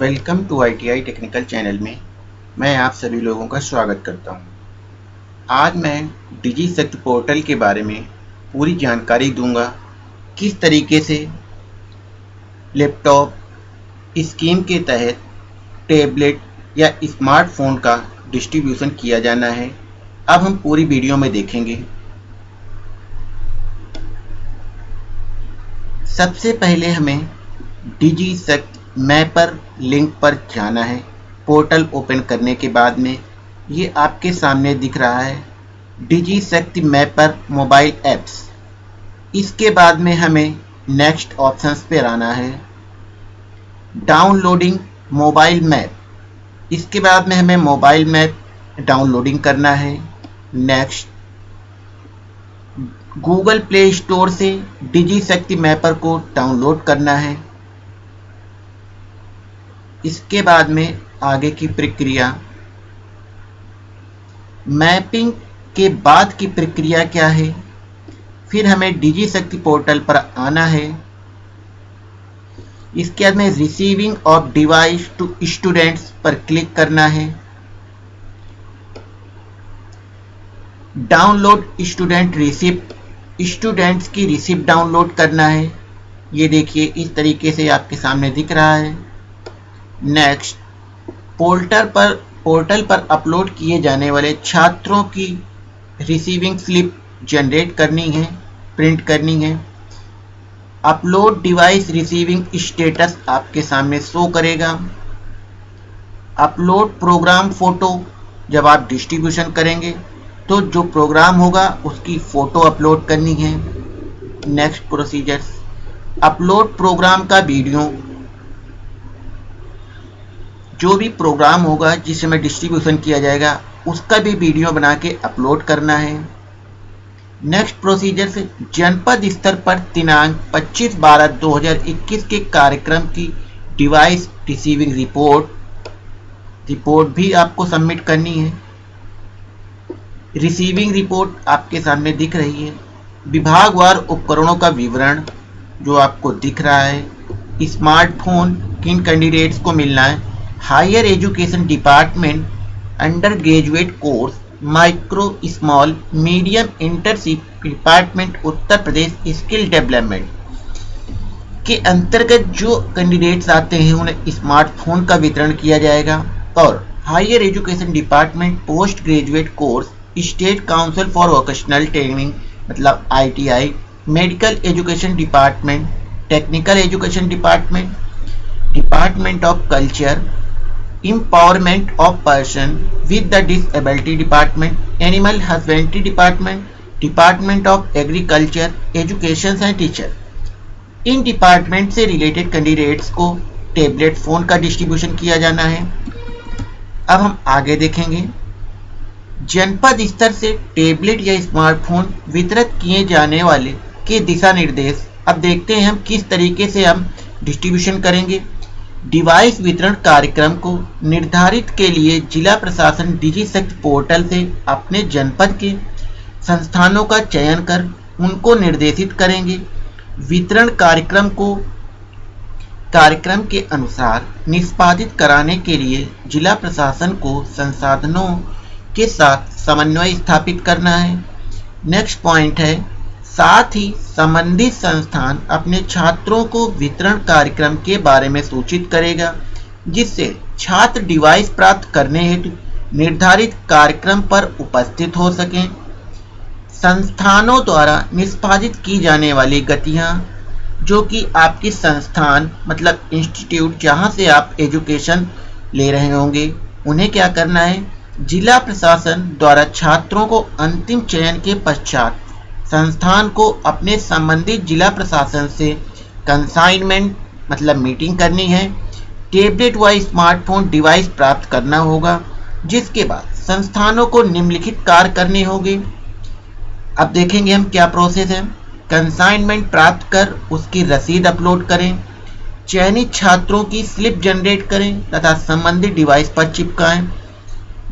Welcome to ITI technical channel में मैं आप सभी लोगों का स्वागत करता हूँ। आज मैं डिजी सेक्ट पोर्टल के बारे में पूरी जानकारी दूँगा, किस तरीके से लैपटॉप, स्कीम के तहत टैबलेट या स्मार्टफ़ोन का डिस्ट्रीब्यूशन किया जाना है, अब हम पूरी वीडियो में देखेंगे सबसे पहले हमें डिजी शक्ति मैपर लिंक पर जाना है। पोर्टल ओपन करने के बाद में ये आपके सामने दिख रहा है। डिजी शक्ति मैपर मोबाइल ऐप्स इसके बाद में हमें नेक्स्ट ऑप्शंस पर आना है। डाउनलोडिंग मोबाइल मैप इसके बाद में हमें मोबाइल मैप डाउनलोडिंग करना है। नेक्स्ट गूगल प्ले स्टोर से डिजी शक्ति मैपर को डाउनलोड करना है। इसके बाद में आगे की प्रक्रिया। मैपिंग के बाद की प्रक्रिया क्या है? फिर हमें डिजी शक्ति पोर्टल पर आना है। इसके बाद में receiving of device to students पर क्लिक करना है। डाउनलोड स्टूडेंट रिसिप्ट स्टूडेंट्स की रिसिप्ट डाउनलोड करना है। ये देखिए, इस तरीके से आपके सामने दिख रहा है। नेक्स्ट पोर्टल पर पोर्टल पर अपलोड किए जाने वाले छात्रों की रिसीविंग स्लिप जनरेट करनी है प्रिंट करनी है। अपलोड डिवाइस रिसीविंग स्टेटस आपके सामने शो करेगा। अपलोड प्रोग्राम फ़ोटो जब आप डिस्ट्रीब्यूशन करेंगे तो जो प्रोग्राम होगा उसकी फ़ोटो अपलोड करनी है। नेक्स्ट प्रोसीजर्स अपलोड प्रोग्राम का वीडियो जो भी प्रोग्राम होगा, जिस समय डिस्ट्रीब्यूशन किया जाएगा, उसका भी वीडियो बना के अपलोड करना है। नेक्स्ट प्रोसीजर से जनपद स्तर पर दिनांक 25 बारह 2021 के कार्यक्रम की डिवाइस रिसीविंग रिपोर्ट रिपोर्ट भी आपको सबमिट करनी है। रिसीविंग रिपोर्ट आपके सामने दिख रही है। विभागवार उपकरणों का विवरण जो आपको दिख रहा है। स्मार्टफ़ोन किन कैंडिडेट्स को मिलना है? Higher education department under graduate course, micro small medium internship department, Uttar Pradesh skill development के अंतर्गत जो कैंडिडेट्स आते हैं, उन्हें स्मार्टफ़ोन का वितरण किया जाएगा। और higher education department post graduate course, state council for vocational training मतलब ITI, medical education department, technical education department department of culture empowerment of person with the disability department animal husbandry department department of agriculture education and teacher इन department से related candidates को tablet phone का distribution किया जाना है अब हम आगे देखेंगे जनपद स्तर से टेबलेट या स्मार्टफ़ोन वितरित किए जाने वाले के दिशा निर्देश अब देखते हैं हम किस तरीके से हम डिस्ट्रीब्यूशन करेंगे डिवाइस वितरण कार्यक्रम को निर्धारित के लिए जिला प्रशासन डिजी शक्ति पोर्टल से अपने जनपद के संस्थानों का चयन कर उनको निर्देशित करेंगे। वितरण कार्यक्रम को कार्यक्रम के अनुसार निष्पादित कराने के लिए जिला प्रशासन को संसाधनों के साथ समन्वय स्थापित करना है। नेक्स्ट पॉइंट है साथ ही संबंधित संस्थान अपने छात्रों को वितरण कार्यक्रम के बारे में सूचित करेगा, जिससे छात्र डिवाइस प्राप्त करने हेतु निर्धारित कार्यक्रम पर उपस्थित हो सकें। संस्थानों द्वारा निष्पादित की जाने वाली गतियाँ, जो कि आपकी संस्थान मतलब इंस्टीट्यूट जहाँ से आप एजुकेशन ले रहे होंगे, उन्हें क्या करना है? जिला प्रशासन द्वारा छात्रों को अंतिम चयन के पश्चात संस्थान को अपने संबंधित जिला प्रशासन से कंसाइनमेंट मतलब मीटिंग करनी है। टेबलेट व स्मार्टफ़ोन डिवाइस प्राप्त करना होगा, जिसके बाद संस्थानों को निम्नलिखित कार्य करने होंगे। अब देखेंगे हम क्या प्रोसेस है। कंसाइनमेंट प्राप्त कर उसकी रसीद अपलोड करें, चयनित छात्रों की स्लिप जनरेट करें, तथा संबंधित डिवाइस पर चिपकाएँ।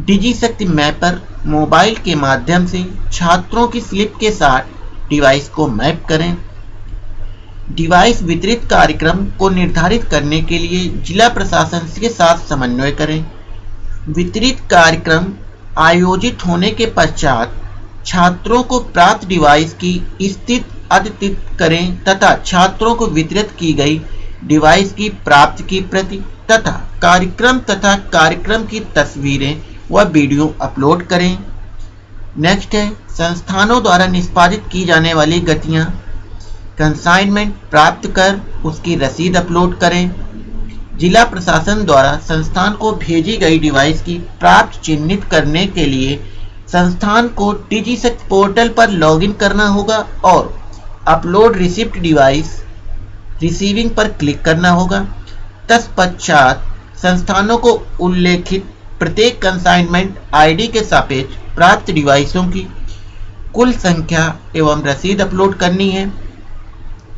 डिजी शक्ति मैपर मोबाइल के माध्यम से छात्रों की स्लिप के साथ डिवाइस को मैप करें। डिवाइस वितरित कार्यक्रम को निर्धारित करने के लिए जिला प्रशासन के साथ समन्वय करें। वितरित कार्यक्रम आयोजित होने के पश्चात छात्रों को प्राप्त डिवाइस की स्थिति अद्यतित करें तथा छात्रों को वितरित की गई डिवाइस की प्राप्त की प्रति तथा कार्यक्रम तथा कार्यक्रम की तस्वीरें व वीडियो अपलोड करें। नेक्स्ट है, संस्थानों द्वारा निष्पादित की जाने वाली गतियाँ। कंसाइनमेंट प्राप्त कर उसकी रसीद अपलोड करें। जिला प्रशासन द्वारा संस्थान को भेजी गई डिवाइस की प्राप्त चिन्हित करने के लिए संस्थान को डिजीसेक पोर्टल पर लॉगिन करना होगा और अपलोड रिसिप्ट डिवाइस रिसीविंग पर क्लिक करना होगा। तत्पश्चात संस्थानों को उल्लेखित प्रत्येक कंसाइनमेंट आईडी के सापेक्ष प्राप्त डिवाइसों की कुल संख्या एवं रसीद अपलोड करनी है।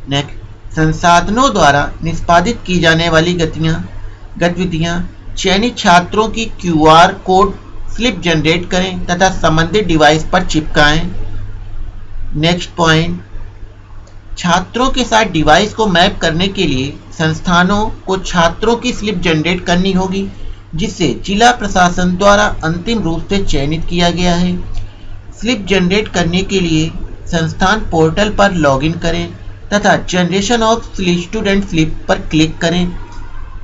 नेक्स्ट संसाधनों द्वारा निष्पादित की जाने वाली गतियाँ, गतिविधियाँ, चयनित छात्रों की क्यूआर कोड स्लिप जनरेट करें तथा संबंधित डिवाइस पर चिपकाएँ। नेक्स्ट पॉइंट छात्रों के साथ डिवाइस को मैप करने के लिए संस्थानों को छात्रों की स्लिप जनरेट करनी होगी। जिसे जिला प्रशासन द्वारा अंतिम रूप से चयनित किया गया है। स्लिप जनरेट करने के लिए संस्थान पोर्टल पर लॉगिन करें तथा जनरेशन ऑफ़ स्टूडेंट स्लिप पर क्लिक करें।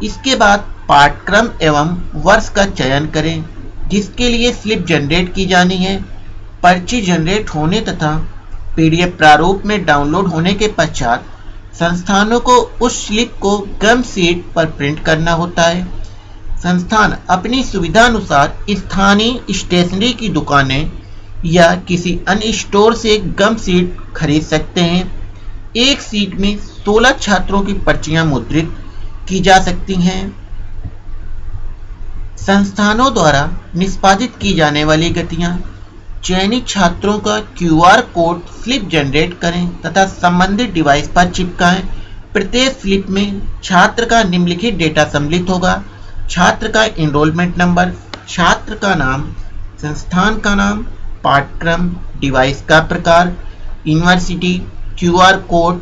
इसके बाद पाठ्यक्रम एवं वर्ष का चयन करें, जिसके लिए स्लिप जनरेट की जानी है। पर्ची जनरेट होने तथा पीडीएफ प्रारूप में डाउनलोड होने के पश्चात संस्थानों को उस स्लिप को गम सीट पर प्रिंट करना होता है। संस्थान अपनी सुविधा अनुसार स्थानीय स्टेशनरी की दुकानें या किसी अन्य स्टोर से गम सीट खरीद सकते हैं। एक सीट में 16 छात्रों की पर्चियाँ मुद्रित की जा सकती हैं। संस्थानों द्वारा निष्पादित की जाने वाली गतियाँ, चयनित छात्रों का क्यूआर कोड स्लिप जनरेट करें तथा संबंधित डिवाइस पर चिपकाएँ। प्रत्येक स्लिप में छात्र का निम्नलिखित डेटा सम्मिलित होगा। छात्र का इनरोलमेंट नंबर छात्र का नाम, संस्थान का नाम, पाठ्यक्रम डिवाइस का प्रकार यूनिवर्सिटी क्यूआर कोड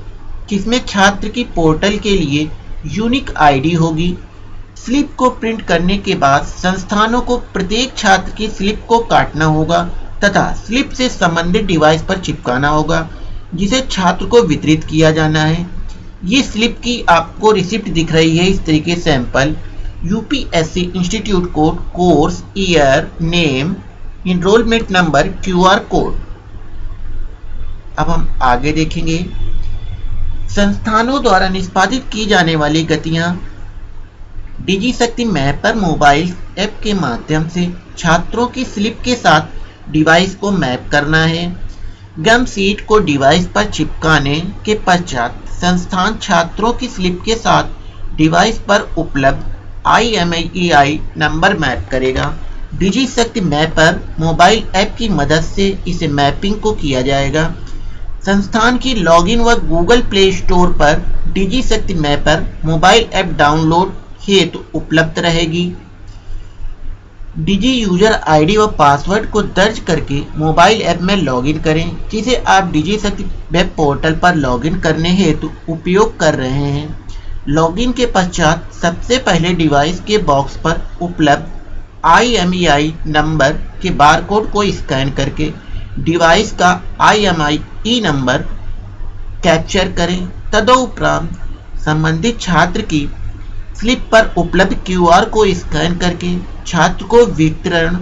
जिसमें छात्र की पोर्टल के लिए यूनिक आईडी होगी। स्लिप को प्रिंट करने के बाद संस्थानों को प्रत्येक छात्र की स्लिप को काटना होगा तथा स्लिप से संबंधित डिवाइस पर चिपकाना होगा, जिसे छात्र को वितरित किया जाना है। ये स्लिप की आपको रिसिप्ट दिख रही है। इस तरीके sample UPSC institute code course year name enrolment number QR code अब हम आगे देखेंगे। संस्थानों द्वारा निष्पादित की जाने वाली गतियाँ। डिजी शक्ति मैप पर मोबाइल ऐप के माध्यम से छात्रों की स्लिप के साथ डिवाइस को मैप करना है। गम सीट को डिवाइस पर चिपकाने के पश्चात संस्थान छात्रों की स्लिप के साथ डिवाइस पर उपलब्ध I M E I number map करेगा। Digi Shakti mapper mobile app की मदद से इसे मैपिंग को किया जाएगा। संस्थान की लॉगिन व गूगल प्ले स्टोर पर Digi Shakti mapper mobile app download हेतु तो उपलब्ध रहेगी। डिजी यूज़र आईडी व पासवर्ड को दर्ज करके मोबाइल ऐप में लॉगिन करें, जिसे आप डिजी शक्ति वेब पोर्टल पर लॉगिन करने हेतु तो उपयोग कर रहे हैं। लॉगिन के पश्चात सबसे पहले डिवाइस के बॉक्स पर उपलब्ध आई नंबर के बारकोड को स्कैन करके डिवाइस का आई नंबर कैप्चर करें। तदोपरांत संबंधित छात्र की स्लिप पर उपलब्ध क्यूआर को स्कैन करके छात्र को वितरण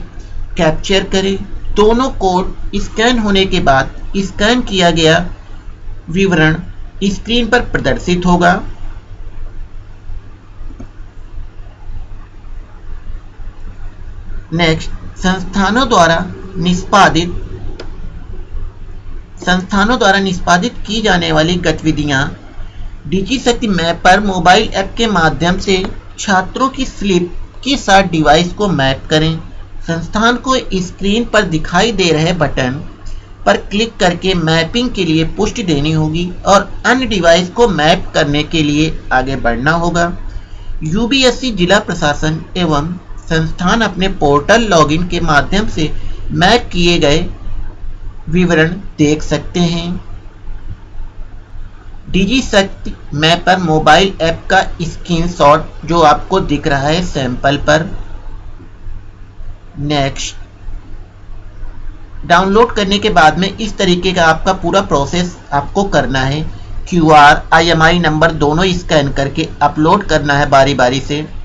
कैप्चर करें। दोनों कोड स्कैन होने के बाद स्कैन किया गया विवरण स्क्रीन पर प्रदर्शित होगा। नेक्स्ट, संस्थानों द्वारा निष्पादित, संस्थानों द्वारा निष्पादित की जाने वाली गतिविधियाँ। डिजी शक्ति मैप पर मोबाइल ऐप के माध्यम से छात्रों की स्लिप के साथ डिवाइस को मैप करें। संस्थान को स्क्रीन पर दिखाई दे रहे बटन पर क्लिक करके मैपिंग के लिए पुष्टि देनी होगी और अन्य डिवाइस को मैप करने के लिए आगे बढ़ना होगा। यूबीएससी जिला प्रशासन एवं संस्थान अपने पोर्टल लॉगिन के माध्यम से मैप किए गए विवरण देख सकते हैं। Digi Shakti map mapper mobile app का स्क्रीनशॉट जो आपको दिख रहा है सैंपल पर। नेक्स्ट डाउनलोड करने के बाद में इस तरीके का आपका पूरा प्रोसेस आपको करना है। Q R, I M I number दोनों स्कैन करके अपलोड करना है बारी बारी से।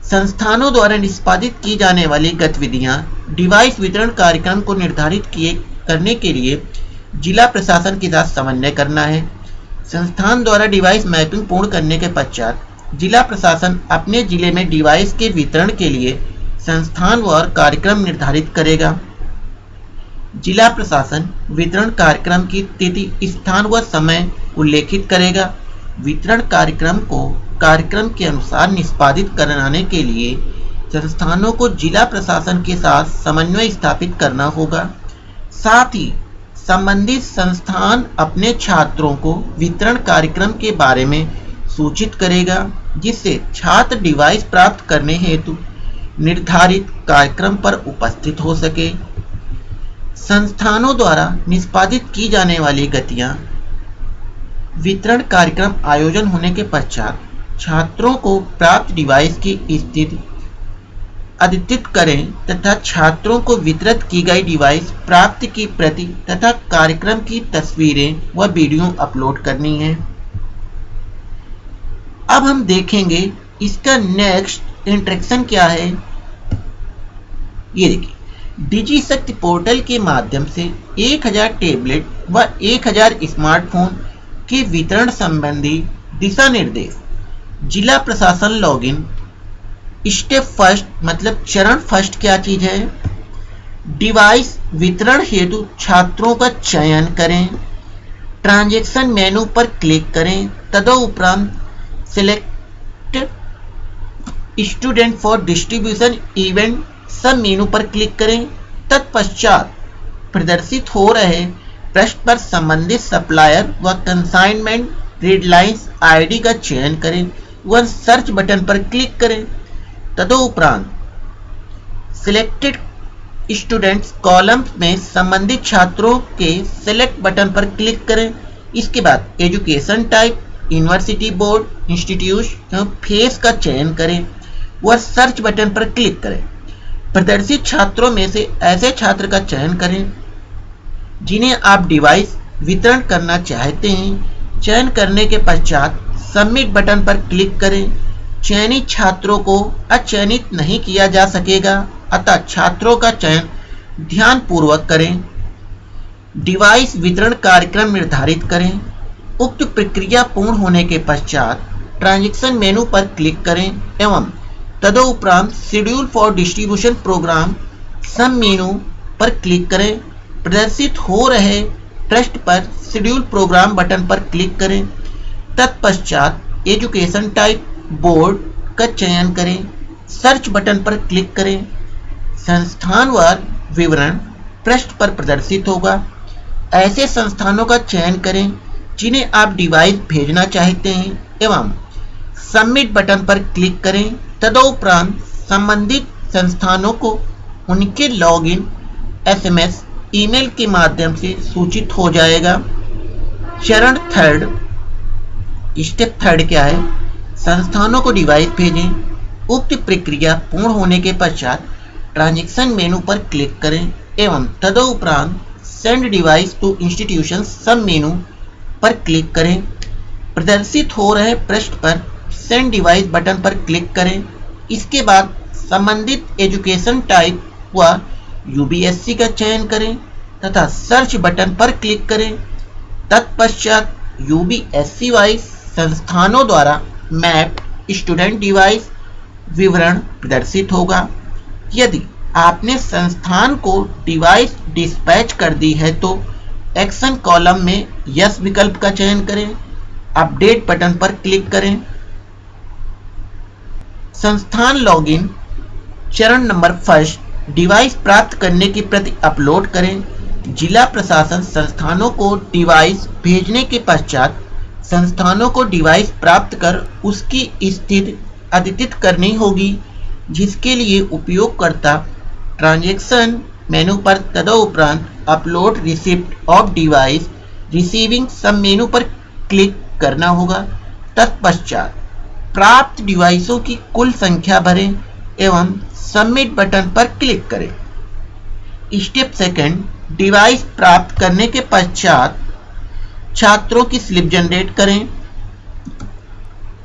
संस्थानों द्वारा निष्पादित की जाने वाली गतिविधियाँ, डिवाइस वितरण कार्यक्रम को निर्धारित किए करने के लिए जिला प्रशासन के साथ समन्वय करना है। संस्थान द्वारा डिवाइस मैपिंग पूर्ण करने के पश्चात जिला प्रशासन अपने ज़िले में डिवाइस के वितरण के लिए संस्थान व कार्यक्रम निर्धारित करेगा। जिला प्रशासन वितरण कार्यक्रम की तिथि, स्थान व समय उल्लेखित करेगा। वितरण कार्यक्रम को कार्यक्रम के अनुसार निष्पादित कराने के लिए संस्थानों को जिला प्रशासन के साथ समन्वय स्थापित करना होगा। साथ ही संबंधित संस्थान अपने छात्रों को वितरण कार्यक्रम के बारे में सूचित करेगा, जिससे छात्र डिवाइस प्राप्त करने हेतु निर्धारित कार्यक्रम पर उपस्थित हो सके। संस्थानों द्वारा निष्पादित की जाने वाली गतियाँ, वितरण कार्यक्रम आयोजन होने के पश्चात छात्रों को प्राप्त डिवाइस की स्थिति अद्यतित करें तथा छात्रों को वितरित की गई डिवाइस प्राप्त की प्रति तथा कार्यक्रम की तस्वीरें व वीडियो अपलोड करनी है। अब हम देखेंगे इसका नेक्स्ट इंट्रेक्शन क्या है। ये देखिए डिजी शक्ति पोर्टल के माध्यम से 1000 टैबलेट व 1000 स्मार्टफ़ोन के वितरण संबंधी दिशा निर्देश। जिला प्रशासन लॉगिन स्टेप फ़र्स्ट मतलब चरण फ़र्स्ट क्या चीज़ है? डिवाइस वितरण हेतु छात्रों का चयन करें, ट्रांजैक्शन मेनू पर क्लिक करें तदोपरांत select student for distribution event sub menu पर क्लिक करें, तत्पश्चात प्रदर्शित हो रहे प्रश्न पर संबंधित सप्लायर व कंसाइनमेंट रेडलाइंस आईडी का चयन करें। व सर्च बटन पर क्लिक करें। तदोपरांत सिलेक्टेड स्टूडेंट्स कॉलम में संबंधित छात्रों के सिलेक्ट बटन पर क्लिक करें। इसके बाद education type university board institute phase का चयन करें। व सर्च बटन पर क्लिक करें। प्रदर्शित छात्रों में से ऐसे छात्र का चयन करें, जिन्हें आप डिवाइस वितरण करना चाहते हैं। चयन करने के पश्चात सबमिट बटन पर क्लिक करें। चयनित छात्रों को अचयनित नहीं किया जा सकेगा, अतः छात्रों का चयन ध्यान पूर्वक करें। डिवाइस वितरण कार्यक्रम निर्धारित करें। उक्त प्रक्रिया पूर्ण होने के पश्चात ट्रांजैक्शन मेनू पर क्लिक करें एवं तदोपरांत schedule for distribution programme sub menu पर क्लिक करें। प्रदर्शित हो रहे ट्रस्ट पर शेड्यूल प्रोग्राम बटन पर क्लिक करें। तत्पश्चात एजुकेशन टाइप बोर्ड का चयन करें। सर्च बटन पर क्लिक करें। संस्थानवार विवरण पृष्ठ पर प्रदर्शित होगा। ऐसे संस्थानों का चयन करें जिन्हें आप डिवाइस भेजना चाहते हैं एवं सबमिट बटन पर क्लिक करें। तदोपरांत संबंधित संस्थानों को उनके लॉगिन, एसएमएस, ईमेल के माध्यम से सूचित हो जाएगा। चरण थर्ड स्टेप थर्ड क्या है? संस्थानों को डिवाइस भेजें। उक्त प्रक्रिया पूर्ण होने के पश्चात ट्रांजेक्शन मेनू पर क्लिक करें एवं तदोपरांत send device to institution sub menu पर क्लिक करें। प्रदर्शित हो रहे पृष्ठ पर सेंड डिवाइस बटन पर क्लिक करें। इसके बाद संबंधित एजुकेशन टाइप व यूबीएससी का चयन करें तथा सर्च बटन पर क्लिक करें। तत्पश्चात यूबीएससी वाइज संस्थानों द्वारा मैप, स्टूडेंट डिवाइस विवरण प्रदर्शित होगा। यदि आपने संस्थान को डिवाइस डिस्पैच कर दी है तो एक्शन कॉलम में यस विकल्प का चयन करें, अपडेट बटन पर क्लिक करें। संस्थान लॉगिन चरण नंबर फ़र्स्ट, डिवाइस प्राप्त करने की प्रति अपलोड करें। जिला प्रशासन संस्थानों को डिवाइस भेजने के पश्चात संस्थानों को डिवाइस प्राप्त कर उसकी स्थिति अद्यतित करनी होगी, जिसके लिए उपयोगकर्ता ट्रांजैक्शन मेनू पर तदोपरांत upload receipt of device receiving sub menu पर क्लिक करना होगा। तत्पश्चात प्राप्त डिवाइसों की कुल संख्या भरें एवं सबमिट बटन पर क्लिक करें। स्टेप सेकंड डिवाइस प्राप्त करने के पश्चात छात्रों की स्लिप जनरेट करें।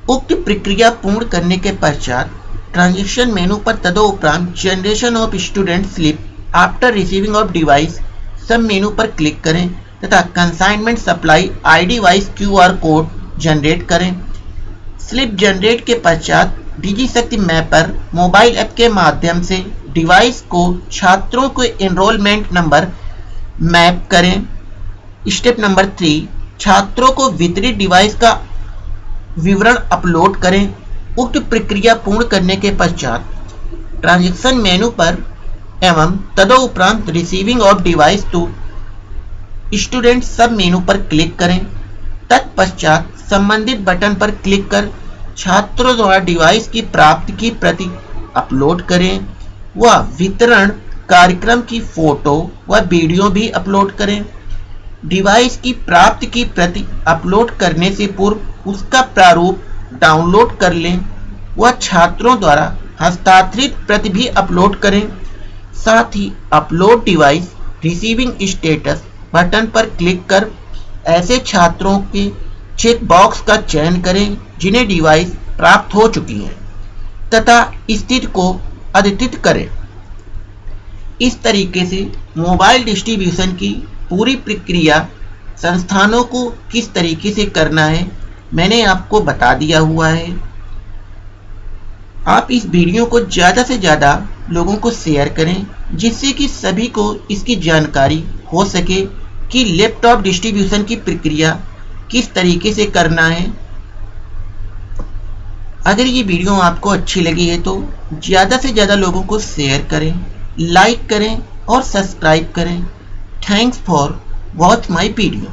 उक्त प्रक्रिया पूर्ण करने के पश्चात ट्रांजेक्शन मेनू पर तदोपरांत generation of student slip after receiving of device sub menu पर क्लिक करें तथा consignment supply ID wise QR code generate करें। स्लिप जनरेट के पश्चात डिजी शक्ति मैपर मोबाइल ऐप के माध्यम से डिवाइस को छात्रों को एनरोलमेंट नंबर मैप करें। स्टेप नंबर थ्री छात्रों को वितरित डिवाइस का विवरण अपलोड करें। उक्त प्रक्रिया पूर्ण करने के पश्चात ट्रांजेक्शन मेनू पर एवं तदोपरांत receiving of device to student sub menu पर क्लिक करें। तत्पश्चात संबंधित बटन पर क्लिक कर छात्रों द्वारा डिवाइस की प्राप्ति की प्रति अपलोड करें। व वितरण कार्यक्रम की फ़ोटो व वीडियो भी अपलोड करें। डिवाइस की प्राप्ति की प्रति अपलोड करने से पूर्व उसका प्रारूप डाउनलोड कर लें। व छात्रों द्वारा हस्ताक्षरित प्रति भी अपलोड करें। साथ ही upload device receiving status button पर क्लिक कर ऐसे छात्रों के चेक बॉक्स का चयन करें, जिन्हें डिवाइस प्राप्त हो चुकी है, तथा स्थिति को अद्यतित करें। इस तरीके से मोबाइल डिस्ट्रीब्यूशन की पूरी प्रक्रिया संस्थानों को किस तरीके से करना है, मैंने आपको बता दिया हुआ है। आप इस वीडियो को ज़्यादा से ज़्यादा लोगों को शेयर करें, जिससे कि सभी को इसकी जानकारी हो सके कि लैपटॉप डिस्ट्रीब्यूशन की प्रक्रिया किस तरीके से करना है। अगर ये वीडियो आपको अच्छी लगी है तो ज़्यादा से ज़्यादा लोगों को शेयर करें, लाइक करें और सब्सक्राइब करें। Thanks for watch my video